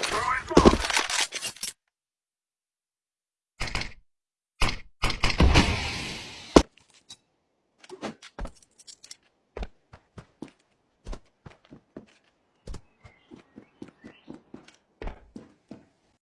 Throwing smoke.